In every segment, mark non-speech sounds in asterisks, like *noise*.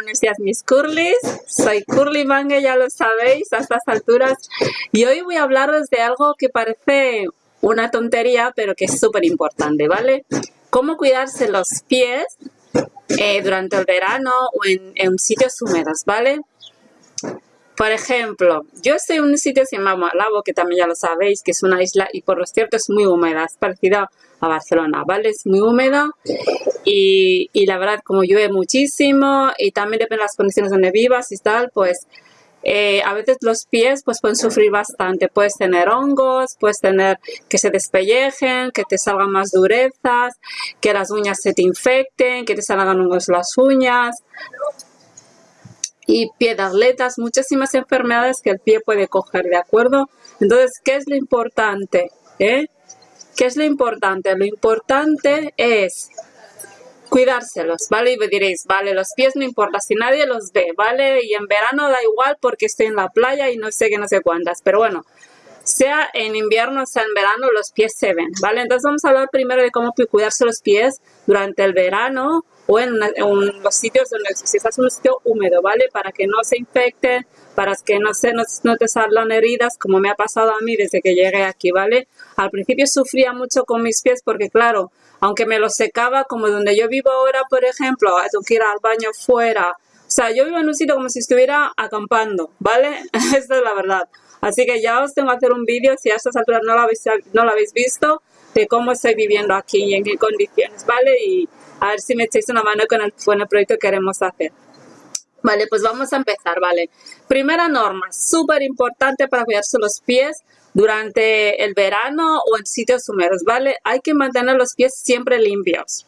buenos días mis curlis. Soy Curly Mange, ya lo sabéis, a estas alturas. Y hoy voy a hablaros de algo que parece una tontería, pero que es súper importante, ¿vale? Cómo cuidarse los pies eh, durante el verano o en, en sitios húmedos, ¿vale? Por ejemplo, yo estoy en un sitio que se llama Malabo, que también ya lo sabéis, que es una isla y por lo cierto es muy húmeda, es parecida a Barcelona, ¿vale? Es muy húmeda y, y la verdad como llueve muchísimo y también depende de las condiciones donde vivas y tal, pues eh, a veces los pies pues pueden sufrir bastante, puedes tener hongos, puedes tener que se despellejen, que te salgan más durezas, que las uñas se te infecten, que te salgan hongos las uñas, y piedaletas, muchísimas enfermedades que el pie puede coger, ¿de acuerdo? Entonces, ¿qué es lo importante? Eh? ¿Qué es lo importante? Lo importante es cuidárselos, ¿vale? Y me diréis, vale, los pies no importa si nadie los ve, ¿vale? Y en verano da igual porque estoy en la playa y no sé qué, no sé cuántas, pero bueno, sea en invierno, sea en verano, los pies se ven, ¿vale? Entonces vamos a hablar primero de cómo cuidarse los pies durante el verano o en, los sitios donde si estás en un sitio húmedo, ¿vale? Para que no se infecten, para que no, se, no, te salgan heridas, como me ha pasado a mí desde que llegué aquí, ¿vale? Al principio sufría mucho con mis pies porque, claro, aunque me los secaba, como donde yo vivo ahora, por ejemplo, tengo que ir al baño fuera, o sea, yo vivo en un sitio como si estuviera acampando, ¿vale? *laughs* Esta es la verdad. Así que ya os tengo que hacer un vídeo, si a estas alturas no lo habéis, no lo habéis visto, de cómo estoy viviendo aquí y en qué condiciones, ¿vale? Y a ver si me echáis una mano con el, con proyecto que queremos hacer. Vale, pues vamos a empezar, ¿vale? Primera norma, súper importante para cuidarse los pies durante el verano o en sitios húmedos, ¿vale? Hay que mantener los pies siempre limpios.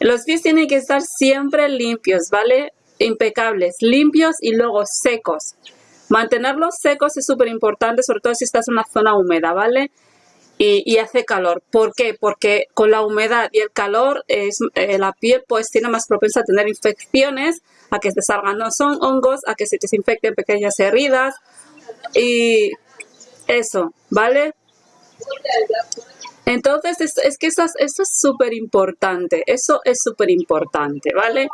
Los pies tienen que estar siempre limpios, ¿vale? Impecables, limpios y luego secos. Mantenerlos secos es súper importante, sobre todo si estás en una zona húmeda, ¿vale? Y, hace calor. ¿Por qué? Porque con la humedad y el calor es, eh, la piel pues tiene más propensa a tener infecciones, a que te salgan no son hongos, a que se te infecten pequeñas heridas y eso, ¿vale? Entonces, es, que eso, eso es súper importante, eso es súper importante, ¿vale?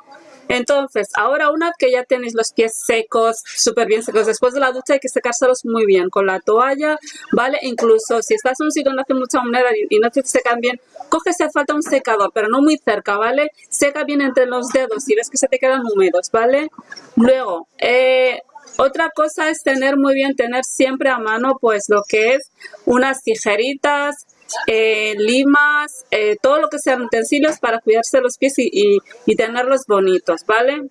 Entonces, ahora una que ya tenéis los pies secos, súper bien secos, después de la ducha hay que secárselos muy bien con la toalla, ¿vale? Incluso si estás en un sitio donde hace mucha humedad y, no te secan bien, coge si hace falta un secador, pero no muy cerca, ¿vale? Seca bien entre los dedos si ves que se te quedan húmedos, ¿vale? Luego, eh, otra cosa es tener muy bien, tener siempre a mano pues lo que es unas tijeritas, eh, limas, eh, todo lo que sean utensilios para cuidarse los pies y, tenerlos bonitos, ¿vale?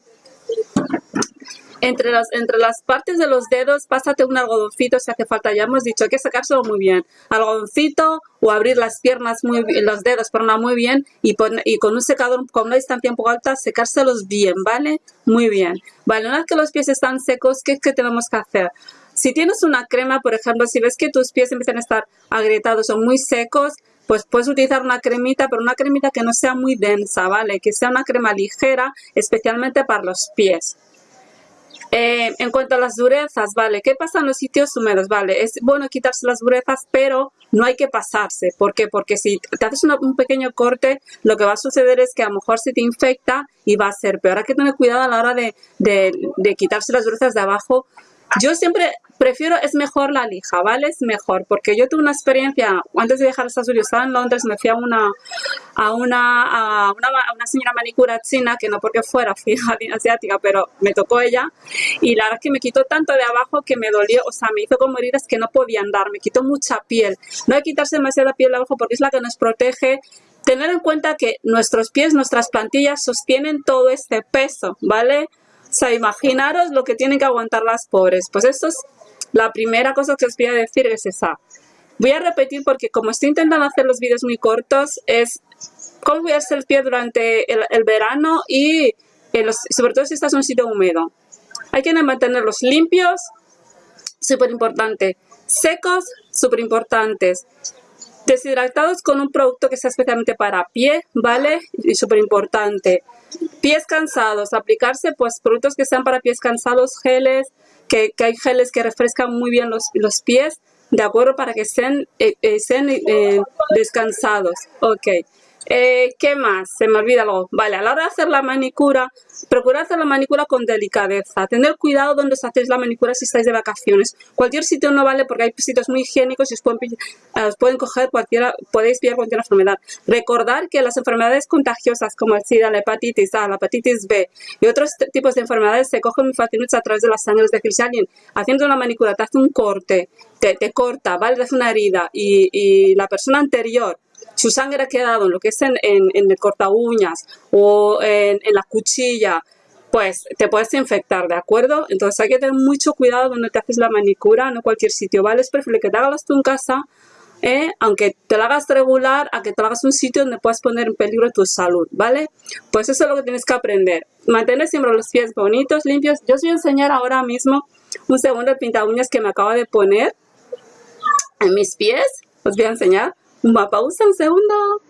Entre las, entre las partes de los dedos, pásate un algodoncito si hace falta. Ya hemos dicho, hay que sacárselo muy bien. Algodoncito o abrir las piernas, muy los dedos, perdona, muy bien. Y, y con un secador con una distancia un poco alta, secárselos bien, ¿vale? Muy bien. Vale, una vez que los pies están secos, ¿qué es que tenemos que hacer? Si tienes una crema, por ejemplo, si ves que tus pies empiezan a estar agrietados o muy secos, pues puedes utilizar una cremita, pero una cremita que no sea muy densa, ¿vale? Que sea una crema ligera, especialmente para los pies. Eh, en cuanto a las durezas, ¿vale? ¿Qué pasa en los sitios húmedos? ¿Vale? Es bueno quitarse las durezas, pero no hay que pasarse. ¿Por qué? Porque si te haces un pequeño corte, lo que va a suceder es que a lo mejor se te infecta y va a ser peor. Hay que tener cuidado a la hora de, de quitarse las durezas de abajo yo siempre prefiero, es mejor la lija, ¿vale? Es mejor, porque yo tuve una experiencia, antes de dejar Estados Unidos, estaba en Londres, me fui a una, a una, a una, una señora manicura china, que no porque fuera, fui *laughs* asiática, pero me tocó ella, y la verdad es que me quitó tanto de abajo que me dolió, o sea, me hizo como heridas que no podía andar, me quitó mucha piel. No hay que quitarse demasiada piel de abajo porque es la que nos protege tener en cuenta que nuestros pies, nuestras plantillas sostienen todo este peso, ¿vale? Sea, imaginaros lo que tienen que aguantar las pobres. Pues esto es la primera cosa que os voy a decir, es esa. Voy a repetir porque como estoy intentando hacer los vídeos muy cortos, es cómo cuidarse el pie durante el, verano y sobre todo si estás en un sitio húmedo. Hay que mantenerlos limpios, súper importante. Secos, súper importantes. Deshidratados con un producto que sea especialmente para pie, ¿vale? Y súper importante. Pies cansados, aplicarse pues productos que sean para pies cansados, geles, que, hay geles que refrescan muy bien los, los pies, ¿de acuerdo? Para que estén, eh, eh, eh, descansados. Ok. Eh, ¿Qué más? Se me olvida algo. Vale, a la hora de hacer la manicura, procurar hacer la manicura con delicadeza. Tener cuidado donde os hacéis la manicura si estáis de vacaciones. Cualquier sitio no vale porque hay sitios muy higiénicos y os pueden, os pueden coger cualquiera, podéis pillar cualquier enfermedad. Recordar que las enfermedades contagiosas como el SIDA, la hepatitis A, la hepatitis B y otros tipos de enfermedades se cogen muy fácilmente a través de las sangres de que si alguien haciendo una manicura te hace un corte, te, corta, ¿vale? Te hace una herida y, y la persona anterior su sangre ha quedado en lo que es en, el corta uñas o en, la cuchilla, pues te puedes infectar, ¿de acuerdo? Entonces hay que tener mucho cuidado donde te haces la manicura, no cualquier sitio, ¿vale? Es preferible que te hagas tú en casa, ¿eh? aunque te la hagas regular, a que te hagas un sitio donde puedas poner en peligro tu salud, ¿vale? Pues eso es lo que tienes que aprender. Mantener siempre los pies bonitos, limpios. Yo os voy a enseñar ahora mismo un segundo el pinta uñas que me acabo de poner en mis pies. Os voy a enseñar. Uma pausa, un segundo.